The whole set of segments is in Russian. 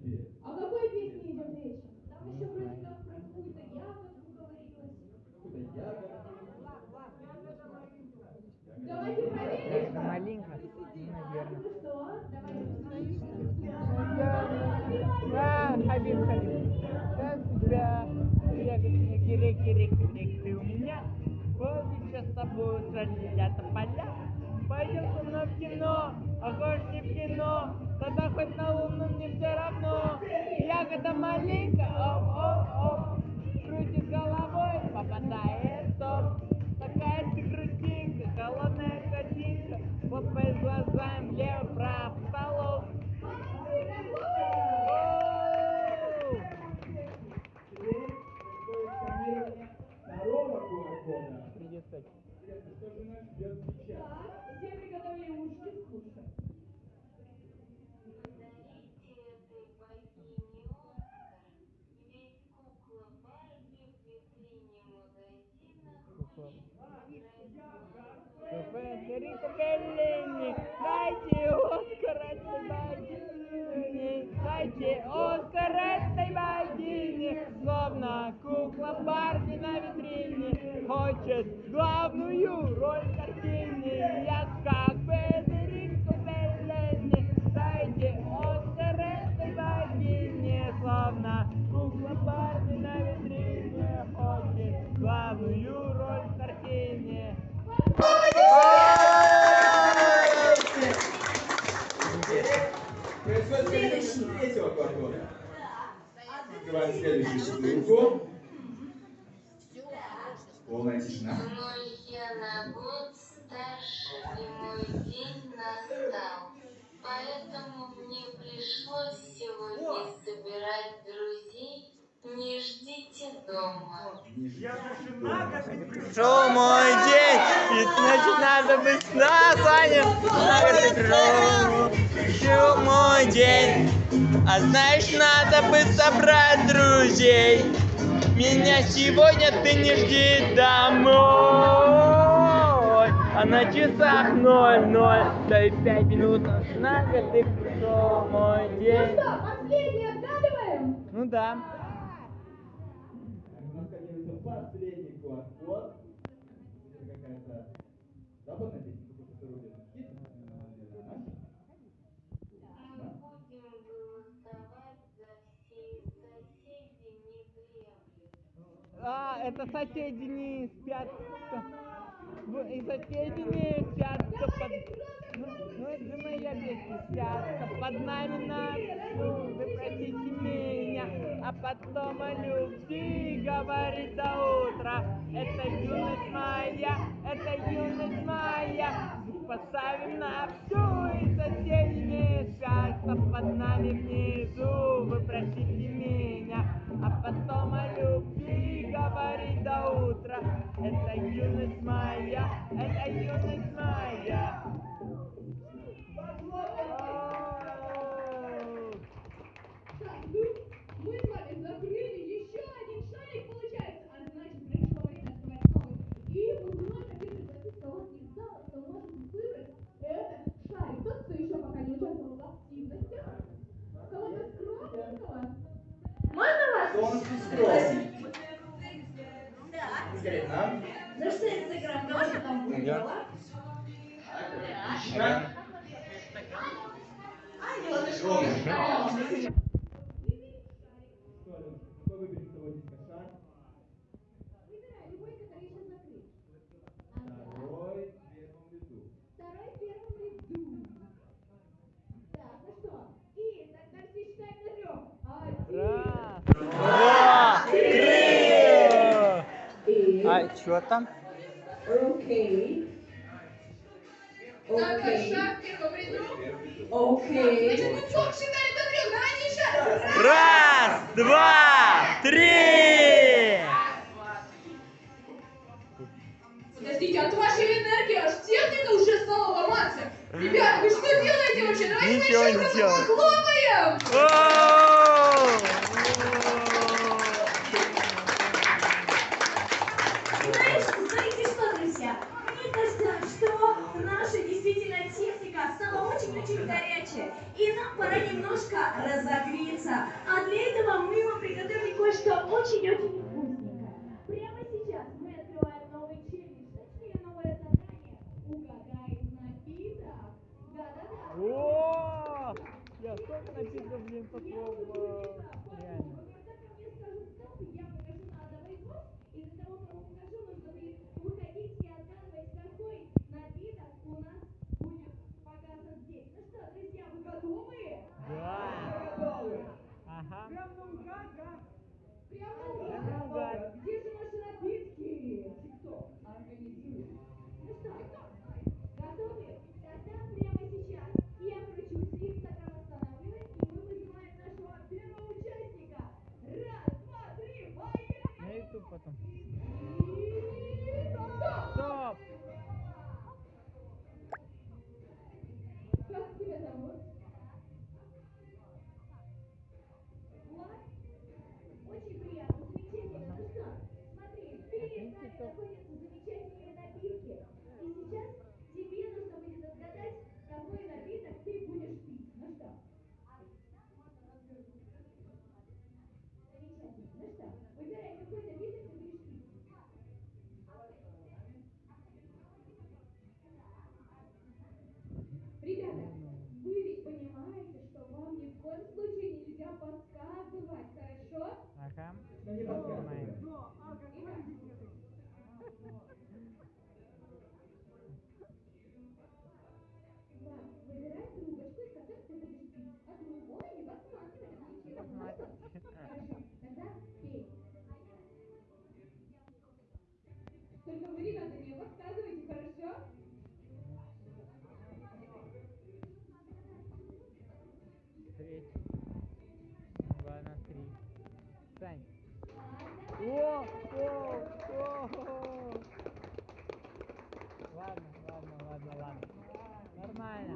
о тебе. О какой песне идет речь? Там еще вроде как про какую-то ягодку говорилось. Какую-то ягодку. Давайте проверим. Маленько, А наверное. ну что? Давайте Да, Хабиб, Хабиб. Как тебя? Реки, реки, реки, реки, ты у меня. Помнишь, сейчас с тобой сразят поля. Пойдем со мной в кино, а хочешь не в кино, тогда хоть на луну мне все равно. Ягода маленькая, оп, оп, оп, крутит головой, словно кукла Барби на витрине, хочет главную тишина. Мой я на год старше, и мой день настал. Поэтому мне пришлось сегодня собирать друзей. Не ждите дома. Пришел мой день, и значит надо быть на Саня. Пришел, пришел мой день, а знаешь надо бы собрать друзей. Меня сегодня ты не жди домой, а на часах ноль-ноль, да и пять минут на год ты пришел мой Ну день. что, последний отгадываем? Ну да. Последний QR-код. Это какая-то западная песня, А, это соседи не спят. И соседи не спят. Под... Ну, ну, это же моя песня. Спят под нами на. Вы простите меня. А потом о любви говорит до утра. Это юность моя, это юность моя. Поставим на всю. И соседи не спят. Под нами внизу. Вы простите меня. А потом мы с вами закрыли еще один шарик, получается. А значит, пришло время открывать новый. И вновь хотим пригласить кого из зала, кто может выбрать этот шарик. Тот, кто еще пока не участвовал в активностях. Кого-то скромненького. Можно вас? Кто у нас тут скромный? Конкретно. Ну что, Инстаграм, давайте там будет Я. дела. Отлично. Скромный. Что, Аленушка, какой выберем с тобой дискошар? Выбирай любой, который еще закрыт. Второй в первом ряду. Второй в первом ряду. Так, ну что? И тогда все считаем на трех. Один. Раз, два, три. И... А что там? Окей. Так, Окей. шаг в первом ряду. Окей. Значит, мы двух считали до трех, да, они шаг. Раз, два, три. Подождите, от вашей энергии аж техника уже стала ломаться. Ребята, вы что делаете вообще? Давайте мы еще не просто этот лов реально. Да. Ага. Прям на да? Прямо О, о, о. Ладно, ладно, ладно, ладно. Нормально.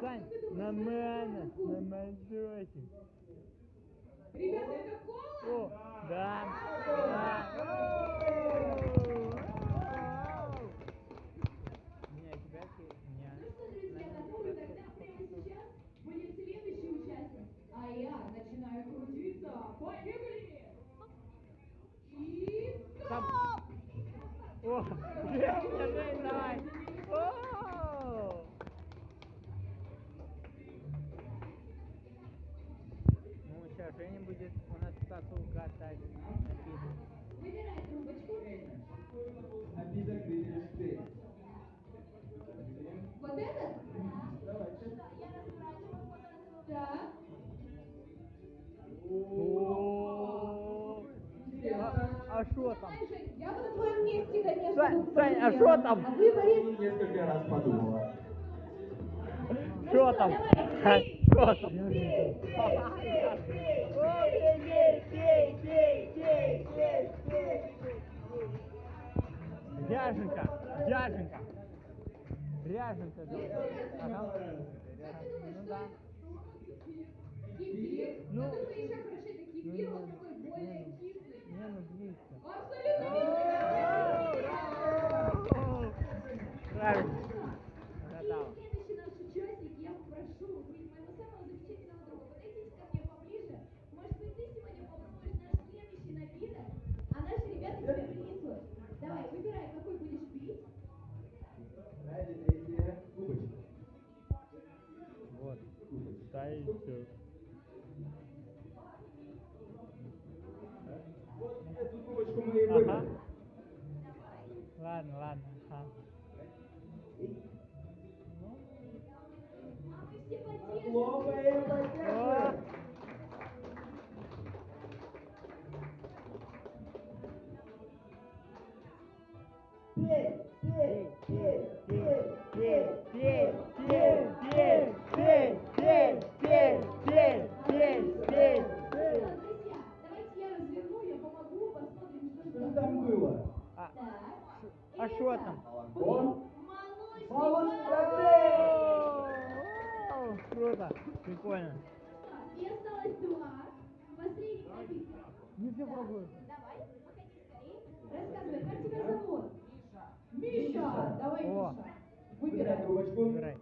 Сань, на мене, на мальчики. Ребята, это кола? О, да, да. Женя будет у нас тату катать обиду. Выбирай трубочку. Обида ты ты. Вот этот? Давай. Да. А что там? Я бы на твоем месте, конечно, Сань, а что там? А выборе... Ну, несколько раз подумала. Что там? Что там? Ряженка, Ряженка. Ряженка, говорит. Ага. Ну да. Ну, ну, ну, ну, YouTube. Lan, lan. Aha. Logo aí, А що там? Круто, прикольно. И осталось два. Последний победитель. Не все пробуем. Давай, выходи скорее. Рассказывай, как тебя зовут? Миша. Миша, давай, Миша. Выбирай. Выбирай.